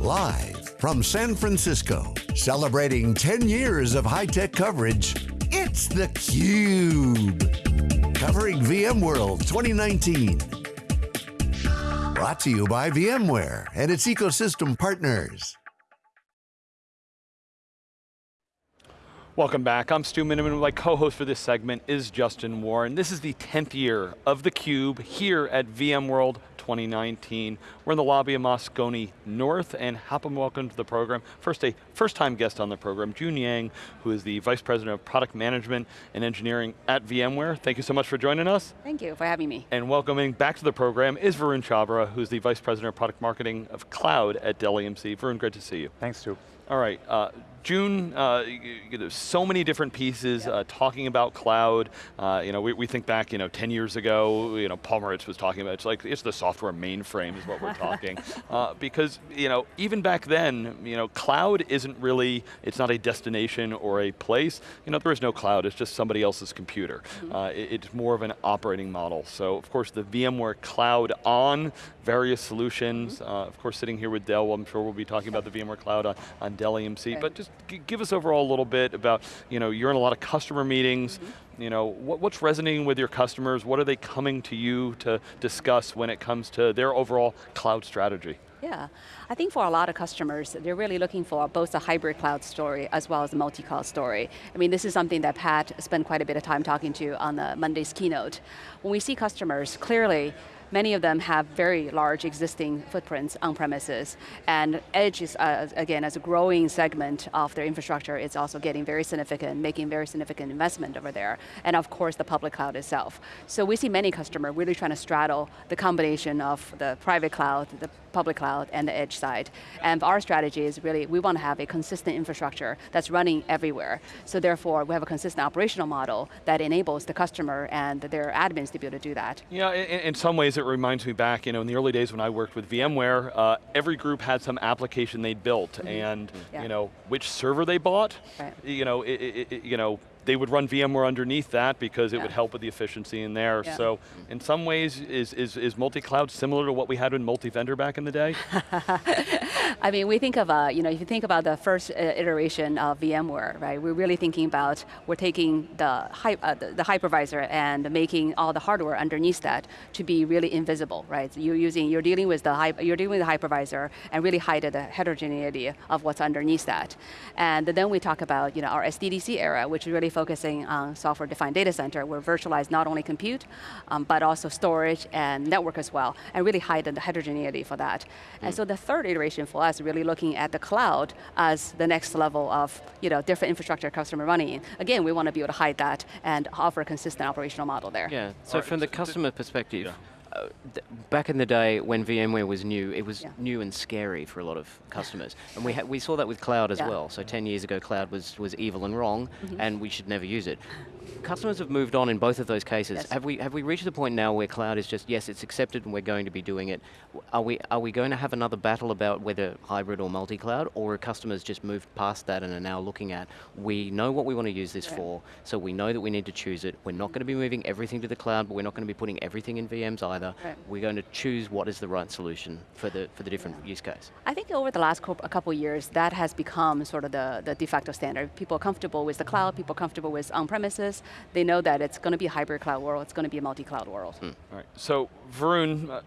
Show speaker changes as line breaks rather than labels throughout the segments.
Live from San Francisco, celebrating 10 years of high-tech coverage, it's theCUBE. Covering VMworld 2019. Brought to you by VMware and its ecosystem partners.
Welcome back, I'm Stu Miniman. My co-host for this segment is Justin Warren. This is the 10th year of theCUBE here at VMworld 2019. We're in the lobby of Moscone North and happen welcome to the program. First, a first time guest on the program, June Yang, who is the Vice President of Product Management and Engineering at VMware. Thank you so much for joining us.
Thank you for having me.
And welcoming back to the program is Varun Chhabra, who's the Vice President of Product Marketing of Cloud at Dell EMC. Varun, great to see you.
Thanks, Stu.
All right, uh, June, uh, so many different pieces uh, talking about cloud. Uh, you know, we, we, think back, you know, 10 years ago, you know, Paul Maritz was talking about, it's like, it's the software mainframe is what we're talking. Uh, because, you know, even back then, you know, cloud isn't really, it's not a destination or a place. You know, there is no cloud, it's just somebody else's computer. Mm -hmm. it, it's more of an operating model. So, of course, the VMware Cloud on various solutions. Mm -hmm. of course, sitting here with Dell, I'm sure we'll be talking about the VMware Cloud on, on Dell EMC, okay. but just give us overall a little bit about, you know, you're in a lot of customer meetings, mm -hmm. you know, what, what's resonating with your customers, what are they coming to you to discuss when it comes to their overall cloud strategy?
Yeah, I think for a lot of customers, they're really looking for both a hybrid cloud story as well as a multi-cloud story. I mean, this is something that Pat spent quite a bit of time talking to on the Monday's keynote. When we see customers, clearly, Many of them have very large existing footprints on premises, and edge is, uh, again, as a growing segment of their infrastructure, it's also getting very significant, making very significant investment over there, and of course the public cloud itself. So we see many customers really trying to straddle the combination of the private cloud, the public cloud, and the edge side. And our strategy is really, we want to have a consistent infrastructure that's running everywhere. So therefore, we have a consistent operational model that enables the customer and their admins to be able to do that.
Yeah, in, in some ways it reminds me back, you know, in the early days when I worked with VMware, uh, every group had some application they'd built, mm -hmm. and yeah. you know, which server they bought, right. you know, it, it, you know, they would run VMware underneath that because it yeah. would help with the efficiency in there. Yeah. So in some ways, is, is, is multi-cloud similar to what we had in multi-vendor back in the day?
I mean, we think of, uh, you know, if you think about the first uh, iteration of VMware, right, we're really thinking about, we're taking the, uh, the, the, hypervisor and making all the hardware underneath that to be really invisible, right? So you're using, you're dealing with the, you're dealing with the hypervisor and really hide the heterogeneity of what's underneath that. And then we talk about, you know, our SDDC era, which really focusing on software-defined data center, where virtualize not only compute, um, but also storage and network as well, and really hide the heterogeneity for that. Mm. And so the third iteration for us, really looking at the cloud as the next level of you know, different infrastructure customer running. Again, we want to be able to hide that and offer a consistent operational model there.
Yeah, so right. from the customer perspective, yeah. Uh, back in the day when VMware was new, it was yeah. new and scary for a lot of customers. And we, we saw that with cloud as yeah. well. So 10 years ago, cloud was, was evil and wrong, mm -hmm. and we should never use it customers have moved on in both of those cases. Yes. Have we have we reached the point now where cloud is just yes, it's accepted and we're going to be doing it? Are we are we going to have another battle about whether hybrid or multi-cloud, or are customers just moved past that and are now looking at we know what we want to use this for, so we know that we need to choose it. We're not going to be moving everything to the cloud, but we're not going to be putting everything in VMs either. Right. We're going to choose what is the right solution for the for the different yeah. use case.
I think over the last a couple years, that has become sort of the the de facto standard. People are comfortable with the cloud. People are comfortable with on-premises. They know that it's going to be a hybrid cloud world, it's going to be a multi-cloud world.
All right, so Varun, uh,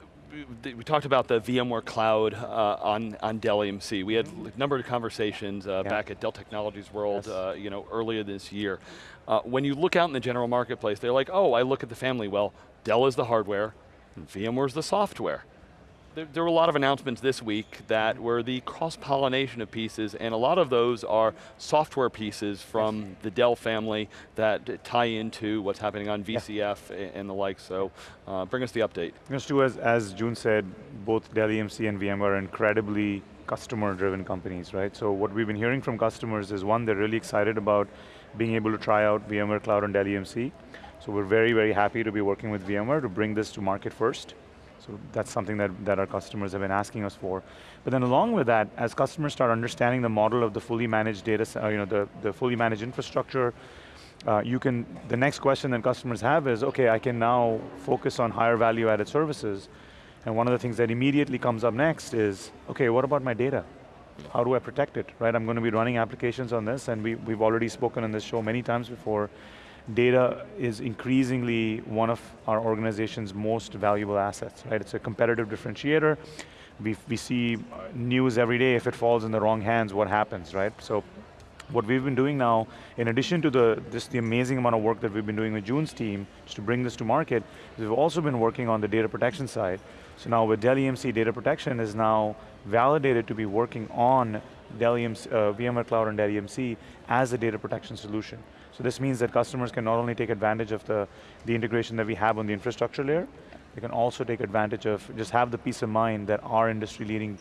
we talked about the VMware Cloud uh, on, on Dell EMC. We had a number of conversations uh, yeah. back at Dell Technologies World yes. uh, you know, earlier this year. Uh, when you look out in the general marketplace, they're like, oh, I look at the family, well, Dell is the hardware, VMware's the software there, there, were a lot of announcements this week that were the cross-pollination of pieces, and a lot of those are software pieces from the Dell family that tie into what's happening on VCF yeah. and the like, so uh, bring us the update.
Stu, as, as June said, both Dell EMC and VMware are incredibly customer-driven companies, right? So what we've been hearing from customers is one, they're really excited about being able to try out VMware Cloud on Dell EMC. So we're very, very happy to be working with VMware to bring this to market first. So that's something that, that our customers have been asking us for. But then along with that, as customers start understanding the model of the fully managed data, uh, you know, the, the fully managed infrastructure, uh, you can, the next question that customers have is, okay, I can now focus on higher value added services. And one of the things that immediately comes up next is, okay, what about my data? how do I protect it, right? I'm going to be running applications on this, and we, we've already spoken on this show many times before. Data is increasingly one of our organization's most valuable assets, right? It's a competitive differentiator. We, we see news every day, if it falls in the wrong hands, what happens, right? So what we've been doing now, in addition to the, this, the amazing amount of work that we've been doing with June's team, just to bring this to market, we've also been working on the data protection side. So now with Dell EMC, data protection is now validated to be working on Dell EMC, uh, VMware Cloud and Dell EMC as a data protection solution. So this means that customers can not only take advantage of the, the integration that we have on the infrastructure layer, they can also take advantage of, just have the peace of mind that our industry leading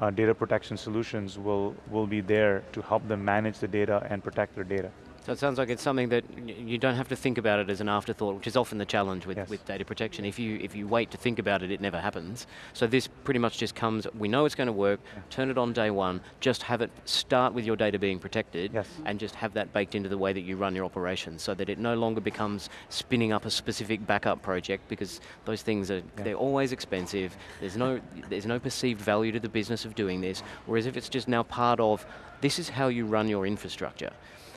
uh, data protection solutions will, will be there to help them manage the data and protect their data.
So it sounds like it's something that you don't have to think about it as an afterthought, which is often the challenge with, yes. with data protection. If you, if you wait to think about it, it never happens. So this pretty much just comes, we know it's going to work, yeah. turn it on day one, just have it start with your data being protected,
yes.
and just have that baked into the way that you run your operations, so that it no longer becomes spinning up a specific backup project, because those things are, yeah. they're always expensive, there's no, there's no perceived value to the business of doing this, whereas if it's just now part of, this is how you run your infrastructure.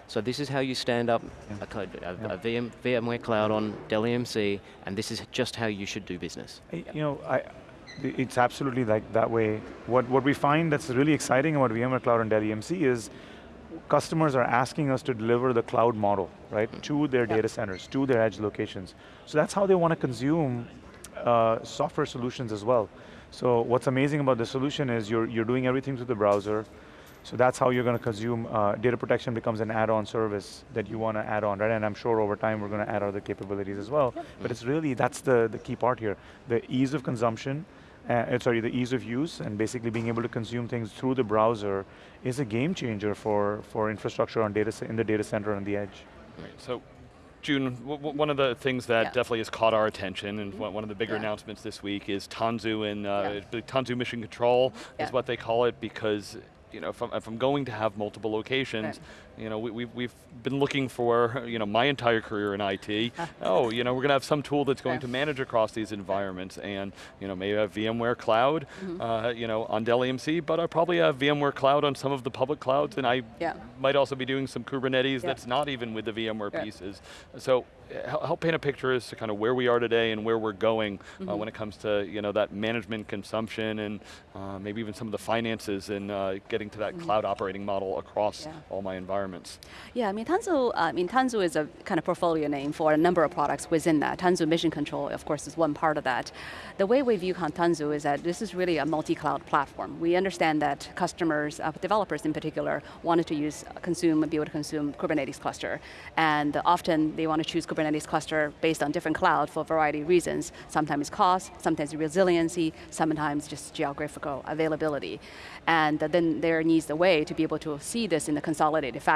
So this is how you stand up yeah. a, code, a, yeah. a VM, VMware Cloud on Dell EMC, and this is just how you should do business.
You know, I, it's absolutely like that way. What, what we find that's really exciting about VMware Cloud and Dell EMC is customers are asking us to deliver the cloud model, right, mm -hmm. to their data centers, to their edge locations. So that's how they want to consume uh, software solutions as well. So what's amazing about the solution is you're, you're doing everything through the browser, so that's how you're going to consume, uh, data protection becomes an add-on service that you want to add on, right? And I'm sure over time we're going to add other capabilities as well. Yep. But it's really, that's the, the key part here. The ease of consumption, uh, uh, sorry, the ease of use and basically being able to consume things through the browser is a game changer for, for infrastructure on data, in the data center on the edge.
Right, so June, one of the things that yeah. definitely has caught our attention, and one of the bigger yeah. announcements this week is Tanzu and uh, yeah. Tanzu Mission Control is what they call it because you know, if I'm, if I'm going to have multiple locations, you know, we, we've, we've been looking for, you know, my entire career in IT. oh, you know, we're going to have some tool that's going to manage across these environments and, you know, maybe have VMware Cloud, mm -hmm. uh, you know, on Dell EMC, but I probably have VMware Cloud on some of the public clouds and I yeah. might also be doing some Kubernetes yeah. that's not even with the VMware yeah. pieces. So help paint a picture as to kind of where we are today and where we're going mm -hmm. uh, mm-hmm. when it comes to you know that management consumption and uh, maybe even some of the finances and uh, getting to that mm -hmm. cloud operating model across all my environments environments.
Yeah, I mean, Tanzu, uh, I mean, Tanzu is a kind of portfolio name for a number of products within that. Tanzu Mission Control, of course, is one part of that. The way we view Tanzu is that this is really a multi-cloud platform. We understand that customers, uh, developers in particular, wanted to use, consume, be able to consume Kubernetes cluster. And often they want to choose Kubernetes cluster based on different cloud for a variety of reasons. Sometimes cost, sometimes resiliency, sometimes just geographical availability. And then there needs a way to be able to see this in a consolidated fashion.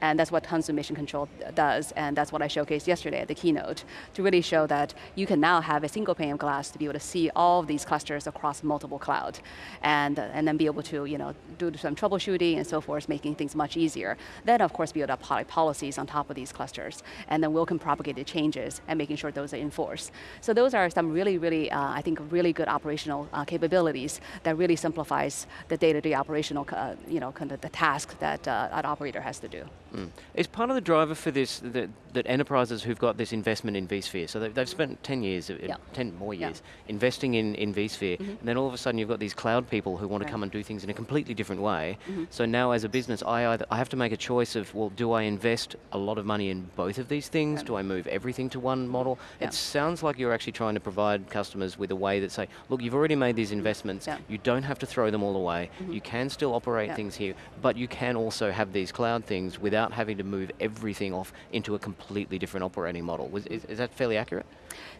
And that's what Tanzu Mission Control does, and that's what I showcased yesterday at the keynote, to really show that you can now have a single pane of glass to be able to see all of these clusters across multiple cloud, and, and then be able to you know, do some troubleshooting and so forth, making things much easier. Then of course build up policies on top of these clusters, and then we can propagate the changes and making sure those are enforced. So those are some really, really, uh, I think, really good operational uh, capabilities that really simplifies the day-to-day -day operational, uh, you know, kind of the task that uh, an operator has to do.
Mm. Is part of the driver for this that, that enterprises who've got this investment in vSphere, so they've, they've spent 10 years, uh, yeah. 10 more years, yeah. investing in, in vSphere, mm -hmm. and then all of a sudden you've got these cloud people who want right. to come and do things in a completely different way. Mm -hmm. So now as a business, I, either, I have to make a choice of, well, do I invest a lot of money in both of these things? Right. Do I move everything to one model? Yeah. It sounds like you're actually trying to provide customers with a way that say, look, you've already made these investments, you don't have to throw them all away, -hmm. you can still operate things here, but you can also have these cloud things without having to move everything off into a completely different operating model. Was, is, is that fairly accurate?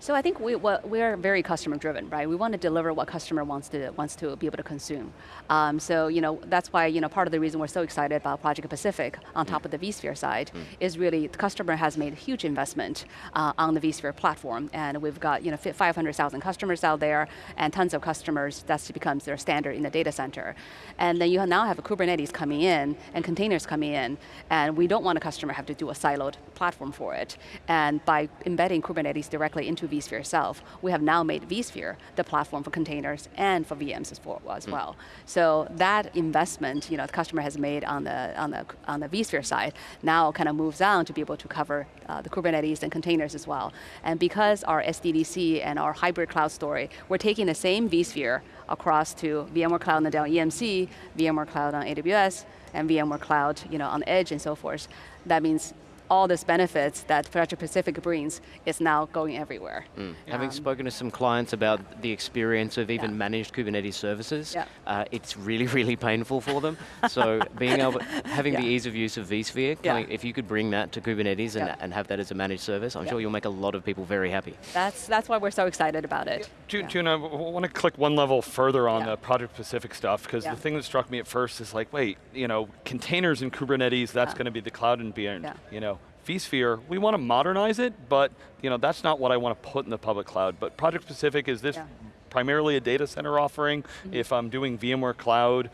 So I think we, we're very customer driven, right? We want to deliver what customer wants to, wants to be able to consume. Um, so you know, that's why you know, part of the reason we're so excited about Project Pacific on top mm. of the vSphere side mm. is really the customer has made a huge investment uh, on the vSphere platform and we've got you know, 500,000 customers out there and tons of customers, that becomes their standard in the data center. And then you now have Kubernetes coming in and containers coming in and we don't want a customer have to do a siloed platform for it. And by embedding Kubernetes directly directly into vSphere itself. We have now made vSphere the platform for containers and for VMs as, as mm. well. So that investment, you know, the customer has made on the on the on the vSphere side now kind of moves on to be able to cover uh, the Kubernetes and containers as well. And because our SDDC and our hybrid cloud story, we're taking the same vSphere across to VMware Cloud on the Dell EMC, VMware Cloud on AWS, and VMware Cloud you know, on Edge and so forth. That means all these benefits that Project Pacific brings is now going everywhere. Mm.
Um, Having spoken to some clients about the experience of even yeah. managed Kubernetes services, yeah. uh, it's really, really painful for them. so being able, having yeah. the ease of use of vSphere, coming, if you could bring that to Kubernetes and, and have that as a managed service, I'm sure you'll make a lot of people very happy.
That's, that's why we're so excited about it.
June, June I want to click one level further on the Project Pacific stuff, because the thing that struck me at first is like, wait, you know, containers in Kubernetes, that's going to be the cloud and beyond, you know, vSphere, we want to modernize it, but you know, that's not what I want to put in the public cloud. But Project Pacific is this yeah primarily a data center offering. Mm -hmm. If I'm doing VMware Cloud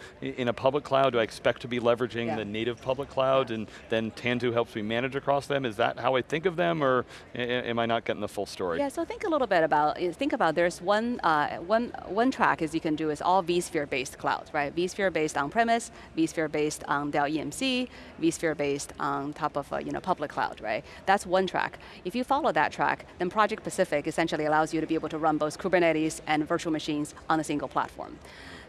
in a public cloud, do I expect to be leveraging yeah. the native public cloud yeah. and then Tanzu helps me manage across them? Is that how I think of them or am I not getting the full story?
Yeah, so think a little bit about, think about there's one, uh, one, one track as you can do is all vSphere based clouds, right? vSphere based on premise, vSphere based on Dell EMC, vSphere based on top of a you know, public cloud, right? That's one track. If you follow that track, then Project Pacific essentially allows you to be able to run both Kubernetes and virtual machines on a single platform.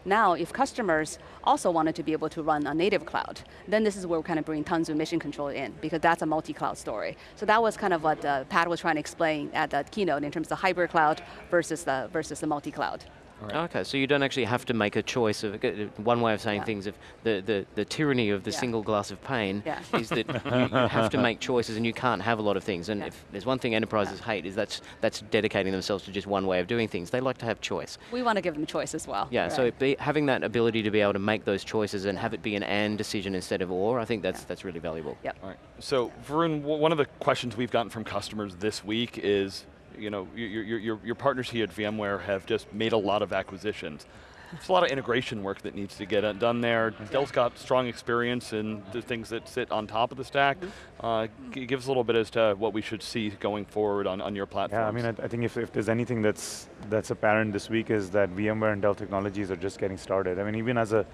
Now, if customers also wanted to be able to run a native cloud, then this is where we kind of bring Tanzu Mission Control in, because that's a multi-cloud story. So that was kind of what uh, Pat was trying to explain at the keynote in terms of hybrid cloud versus the, versus the multi-cloud.
Right. Okay, so you don't actually have to make a choice of, uh, one way of saying yeah. things, of the, the, the tyranny of the yeah. single glass of pain yeah. is that you, you, have to make choices and you can't have a lot of things. And if there's one thing enterprises hate is that's, that's dedicating themselves to just one way of doing things. They like to have choice.
We want to give them choice as well.
Yeah, right. so be, having that ability to be able to make those choices and have it be an and decision instead of or, I think that's, that's really valuable.
Yep.
All right. So Varun, one of the questions we've gotten from customers this week is, you know, your, your, your partners here at VMware have just made a lot of acquisitions. There's a lot of integration work that needs to get done there. Dell's got strong experience in the things that sit on top of the stack. Mm -hmm. uh, give us a little bit as to what we should see going forward on, on your platform.
Yeah, I mean, I, I think if, if there's anything that's, that's apparent this week is that VMware and Dell Technologies are just getting started. I mean, even as a,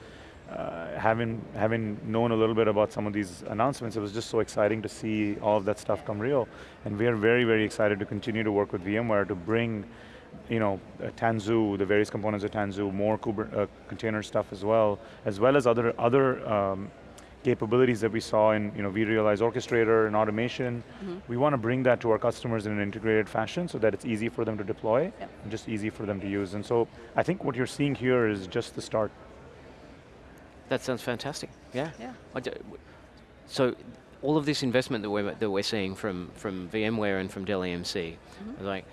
uh, having having known a little bit about some of these announcements, it was just so exciting to see all of that stuff come real. And we are very, very excited to continue to work with VMware to bring you know, uh, Tanzu, the various components of Tanzu, more Kuber uh, container stuff as well, as well as other, other um, capabilities that we saw in you know, vRealize Orchestrator and automation. Mm -hmm. We want to bring that to our customers in an integrated fashion so that it's easy for them to deploy yep. and just easy for them to use. And so I think what you're seeing here is just the start.
That sounds fantastic. Yeah. Yeah. So all of this investment that we're that we're seeing from from VMware and from Dell EMC, mm -hmm. like.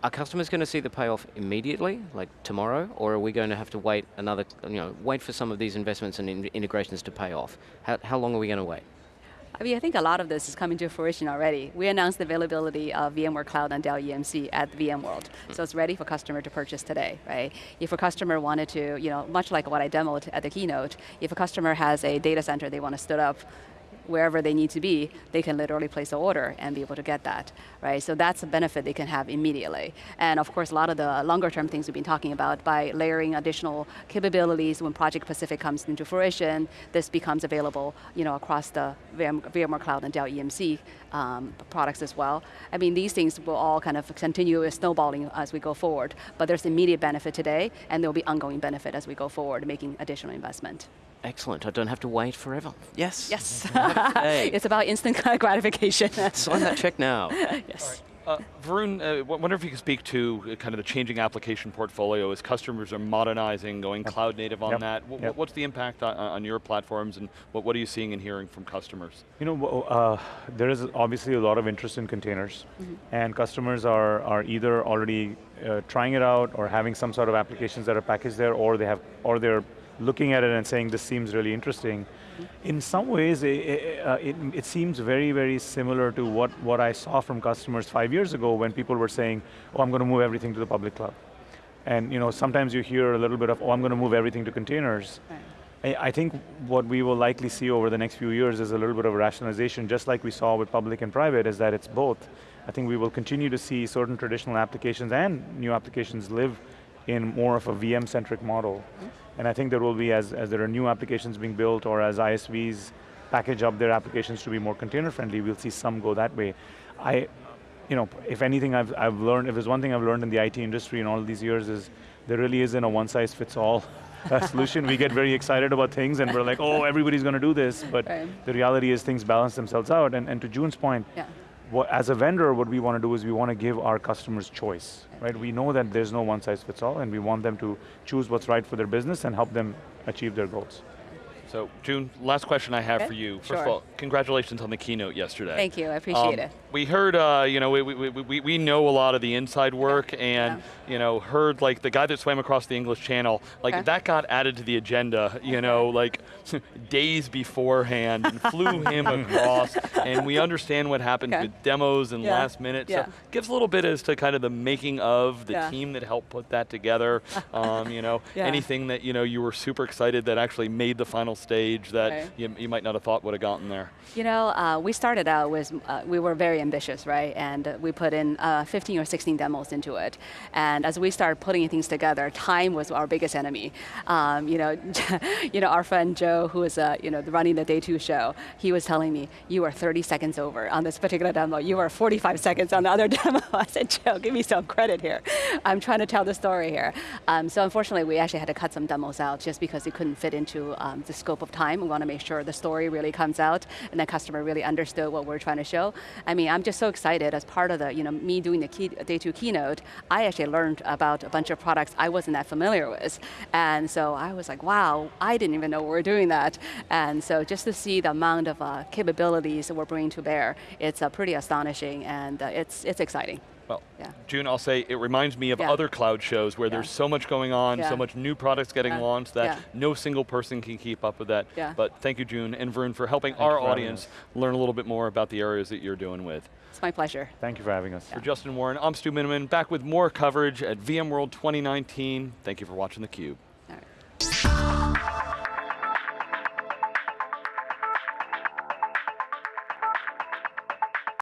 Are customers going to see the payoff immediately, like tomorrow, or are we going to have to wait another, you know, wait for some of these investments and in integrations to pay off? How, how long are we going to wait?
I mean, I think a lot of this is coming to fruition already. We announced the availability of VMware Cloud on Dell EMC at VMworld. Mm. So it's ready for customer to purchase today, right? If a customer wanted to, you know, much like what I demoed at the keynote, if a customer has a data center they want to stood up, wherever they need to be, they can literally place an order and be able to get that, right? So that's a benefit they can have immediately. And of course, a lot of the longer term things we've been talking about by layering additional capabilities when Project Pacific comes into fruition, this becomes available you know, across the VM, VMware Cloud and Dell EMC um, products as well. I mean, these things will all kind of continue snowballing as we go forward, but there's immediate benefit today, and there'll be ongoing benefit as we go forward, making additional investment.
Excellent, I don't have to wait forever. Yes.
Yes. it's about instant gratification.
Sign that check now.
yes.
Uh, Varun, uh, wonder if you could speak to uh, kind of the changing application portfolio as customers are modernizing, going yep. cloud native on yep. that. Yep. What's the impact on, on, your platforms and what, what are you seeing and hearing from customers?
You know, uh, there is obviously a lot of interest in containers mm -hmm. and customers are, are either already uh, trying it out or having some sort of applications that are packaged there or they have, or they're looking at it and saying this seems really interesting. In some ways, it, it, uh, it, it, seems very, very similar to what, what I saw from customers five years ago when people were saying, oh, I'm going to move everything to the public cloud. And you know, sometimes you hear a little bit of, oh, I'm going to move everything to containers. Right. I, I think what we will likely see over the next few years is a little bit of rationalization, just like we saw with public and private, is that it's both. I think we will continue to see certain traditional applications and new applications live in more of a VM-centric model. And I think there will be, as, as there are new applications being built or as ISVs package up their applications to be more container friendly, we'll see some go that way. I, you know, if anything I've, I've learned, if there's one thing I've learned in the IT industry in all these years is there really isn't a one size fits all uh, solution. we get very excited about things and we're like, oh, everybody's going to do this, but right. the reality is things balance themselves out. And, and to June's point, yeah. What, as a vendor, what we want to do is we want to give our customers choice, right? We know that there's no one size fits all and we want them to choose what's right for their business and help them achieve their goals.
So June, last question I have
okay.
for you. First
sure.
of all, congratulations on the keynote yesterday.
Thank you, I appreciate um, it.
We heard, uh, you know, we, we, we, we know a lot of the inside work yeah. and, yeah. you know, heard like the guy that swam across the English Channel, like okay. that got added to the agenda, you know, like days beforehand and flew him across and we understand what happened okay. with demos and yeah. last minute. So gives a little bit as to kind of the making of the team that helped put that together. um, you know, anything that, you know, you were super excited that actually made the final stage that right. you, you, might not have thought would have gotten there?
You know, uh, we started out with, uh, we were very ambitious, right? And we put in uh, 15 or 16 demos into it. And as we started putting things together, time was our biggest enemy. Um, you, know, you know, our friend Joe, who was uh, you know, running the day two show, he was telling me, you are 30 seconds over on this particular demo. You are 45 seconds on the other demo. I said, Joe, give me some credit here. I'm trying to tell the story here. Um, so unfortunately, we actually had to cut some demos out just because it couldn't fit into um, the scope of time. We want to make sure the story really comes out and the customer really understood what we're trying to show. I mean, I'm just so excited as part of the, you know, me doing the key, day two keynote, I actually learned about a bunch of products I wasn't that familiar with. And so I was like, wow, I didn't even know we were doing that. And so just to see the amount of uh, capabilities that we're bringing to bear, it's uh, pretty astonishing and uh, it's, it's exciting.
Well, yeah. June, I'll say it reminds me of yeah. other cloud shows where yeah. there's so much going on, so much new products getting launched that no single person can keep up with that. But thank you, June and Varun, for helping Thanks our for audience learn a little bit more about the areas that you're doing with.
It's my pleasure.
Thank you for having us.
For Justin Warren, I'm Stu Miniman, back with more coverage at VMworld 2019. Thank you for watching theCUBE.